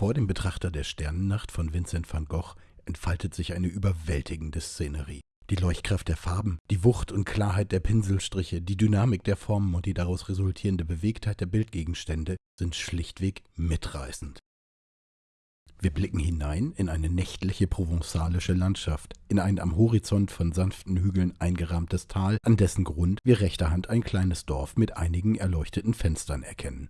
Vor dem Betrachter der Sternennacht von Vincent van Gogh entfaltet sich eine überwältigende Szenerie. Die Leuchtkraft der Farben, die Wucht und Klarheit der Pinselstriche, die Dynamik der Formen und die daraus resultierende Bewegtheit der Bildgegenstände sind schlichtweg mitreißend. Wir blicken hinein in eine nächtliche provenzalische Landschaft, in ein am Horizont von sanften Hügeln eingerahmtes Tal, an dessen Grund wir rechter Hand ein kleines Dorf mit einigen erleuchteten Fenstern erkennen.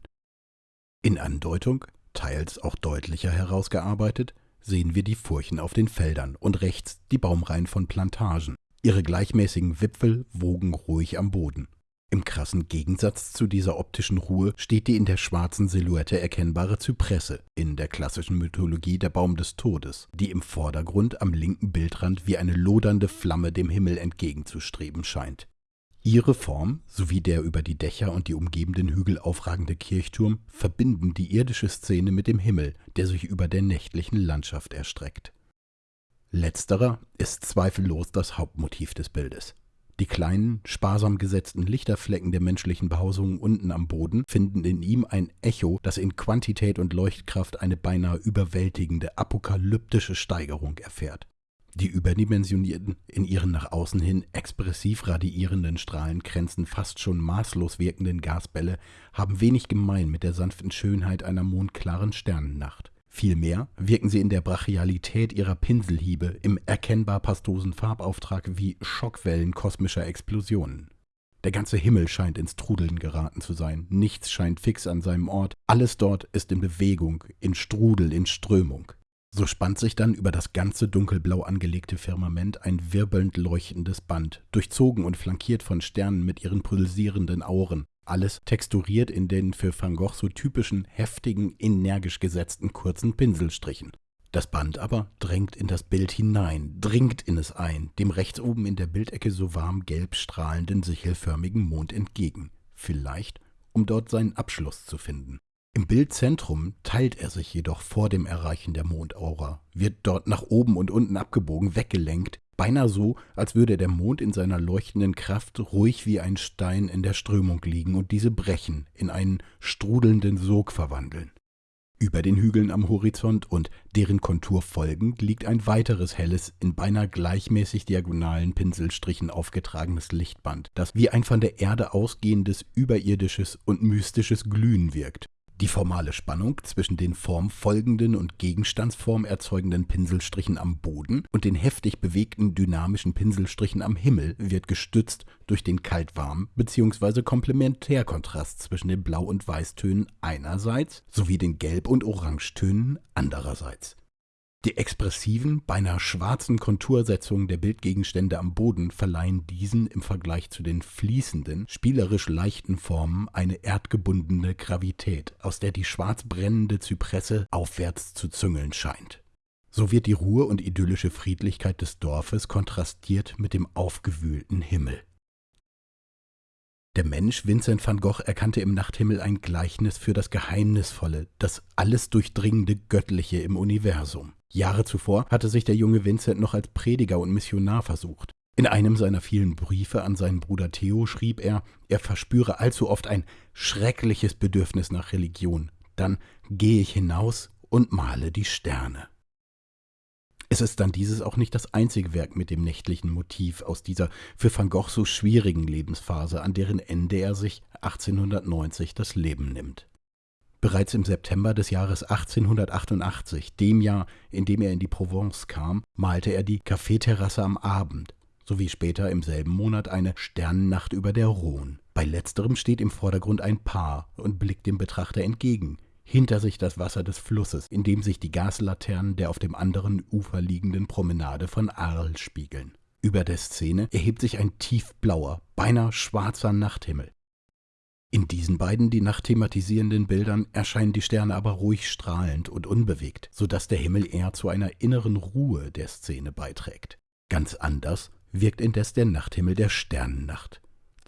In Andeutung, teils auch deutlicher herausgearbeitet, sehen wir die Furchen auf den Feldern und rechts die Baumreihen von Plantagen. Ihre gleichmäßigen Wipfel wogen ruhig am Boden. Im krassen Gegensatz zu dieser optischen Ruhe steht die in der schwarzen Silhouette erkennbare Zypresse, in der klassischen Mythologie der Baum des Todes, die im Vordergrund am linken Bildrand wie eine lodernde Flamme dem Himmel entgegenzustreben scheint. Ihre Form sowie der über die Dächer und die umgebenden Hügel aufragende Kirchturm verbinden die irdische Szene mit dem Himmel, der sich über der nächtlichen Landschaft erstreckt. Letzterer ist zweifellos das Hauptmotiv des Bildes. Die kleinen, sparsam gesetzten Lichterflecken der menschlichen Behausungen unten am Boden finden in ihm ein Echo, das in Quantität und Leuchtkraft eine beinahe überwältigende, apokalyptische Steigerung erfährt. Die überdimensionierten, in ihren nach außen hin expressiv radiierenden Strahlenkränzen fast schon maßlos wirkenden Gasbälle haben wenig gemein mit der sanften Schönheit einer mondklaren Sternennacht. Vielmehr wirken sie in der Brachialität ihrer Pinselhiebe im erkennbar pastosen Farbauftrag wie Schockwellen kosmischer Explosionen. Der ganze Himmel scheint ins Trudeln geraten zu sein, nichts scheint fix an seinem Ort, alles dort ist in Bewegung, in Strudel, in Strömung. So spannt sich dann über das ganze dunkelblau angelegte Firmament ein wirbelnd leuchtendes Band, durchzogen und flankiert von Sternen mit ihren pulsierenden Auren, alles texturiert in den für Van Gogh so typischen, heftigen, energisch gesetzten kurzen Pinselstrichen. Das Band aber drängt in das Bild hinein, dringt in es ein, dem rechts oben in der Bildecke so warm gelb strahlenden, sichelförmigen Mond entgegen. Vielleicht, um dort seinen Abschluss zu finden. Im Bildzentrum teilt er sich jedoch vor dem Erreichen der Mondaura, wird dort nach oben und unten abgebogen, weggelenkt, beinahe so, als würde der Mond in seiner leuchtenden Kraft ruhig wie ein Stein in der Strömung liegen und diese brechen, in einen strudelnden Sog verwandeln. Über den Hügeln am Horizont und deren Kontur folgend liegt ein weiteres helles, in beinahe gleichmäßig diagonalen Pinselstrichen aufgetragenes Lichtband, das wie ein von der Erde ausgehendes überirdisches und mystisches Glühen wirkt. Die formale Spannung zwischen den formfolgenden und Gegenstandsform erzeugenden Pinselstrichen am Boden und den heftig bewegten dynamischen Pinselstrichen am Himmel wird gestützt durch den kalt-warm bzw. Komplementärkontrast zwischen den Blau- und Weißtönen einerseits sowie den Gelb- und Orangetönen andererseits. Die expressiven, beinahe schwarzen Kontursetzungen der Bildgegenstände am Boden verleihen diesen im Vergleich zu den fließenden, spielerisch leichten Formen eine erdgebundene Gravität, aus der die schwarz brennende Zypresse aufwärts zu züngeln scheint. So wird die Ruhe und idyllische Friedlichkeit des Dorfes kontrastiert mit dem aufgewühlten Himmel. Der Mensch Vincent van Gogh erkannte im Nachthimmel ein Gleichnis für das Geheimnisvolle, das alles durchdringende Göttliche im Universum. Jahre zuvor hatte sich der junge Vincent noch als Prediger und Missionar versucht. In einem seiner vielen Briefe an seinen Bruder Theo schrieb er, er verspüre allzu oft ein schreckliches Bedürfnis nach Religion. Dann gehe ich hinaus und male die Sterne. Es ist dann dieses auch nicht das einzige Werk mit dem nächtlichen Motiv aus dieser für Van Gogh so schwierigen Lebensphase, an deren Ende er sich 1890 das Leben nimmt. Bereits im September des Jahres 1888, dem Jahr, in dem er in die Provence kam, malte er die Kaffeeterrasse am Abend, sowie später im selben Monat eine Sternennacht über der Rhone. Bei letzterem steht im Vordergrund ein Paar und blickt dem Betrachter entgegen, hinter sich das Wasser des Flusses, in dem sich die Gaslaternen der auf dem anderen Ufer liegenden Promenade von Arles spiegeln. Über der Szene erhebt sich ein tiefblauer, beinahe schwarzer Nachthimmel. In diesen beiden die Nacht thematisierenden Bildern erscheinen die Sterne aber ruhig strahlend und unbewegt, so dass der Himmel eher zu einer inneren Ruhe der Szene beiträgt. Ganz anders wirkt indes der Nachthimmel der Sternennacht.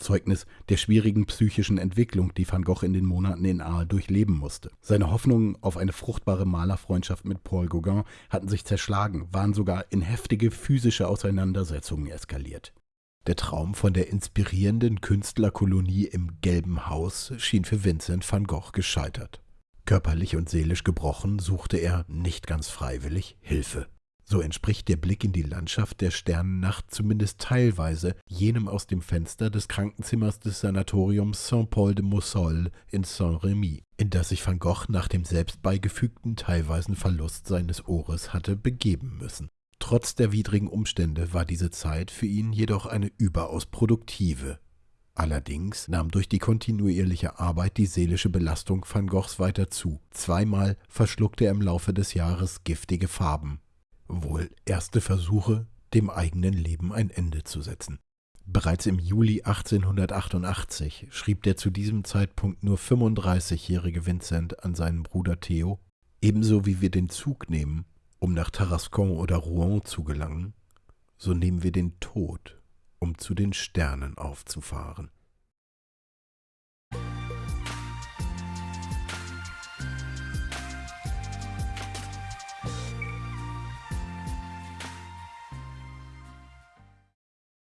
Zeugnis der schwierigen psychischen Entwicklung, die Van Gogh in den Monaten in Arles durchleben musste. Seine Hoffnungen auf eine fruchtbare Malerfreundschaft mit Paul Gauguin hatten sich zerschlagen, waren sogar in heftige physische Auseinandersetzungen eskaliert. Der Traum von der inspirierenden Künstlerkolonie im Gelben Haus schien für Vincent van Gogh gescheitert. Körperlich und seelisch gebrochen suchte er, nicht ganz freiwillig, Hilfe. So entspricht der Blick in die Landschaft der Sternennacht zumindest teilweise jenem aus dem Fenster des Krankenzimmers des Sanatoriums Saint-Paul de Moussol in Saint-Remy, in das sich Van Gogh nach dem selbst beigefügten teilweisen Verlust seines Ohres hatte begeben müssen. Trotz der widrigen Umstände war diese Zeit für ihn jedoch eine überaus produktive. Allerdings nahm durch die kontinuierliche Arbeit die seelische Belastung Van Goghs weiter zu. Zweimal verschluckte er im Laufe des Jahres giftige Farben, wohl erste Versuche, dem eigenen Leben ein Ende zu setzen. Bereits im Juli 1888 schrieb der zu diesem Zeitpunkt nur 35-jährige Vincent an seinen Bruder Theo, ebenso wie wir den Zug nehmen, um nach Tarascon oder Rouen zu gelangen, so nehmen wir den Tod, um zu den Sternen aufzufahren.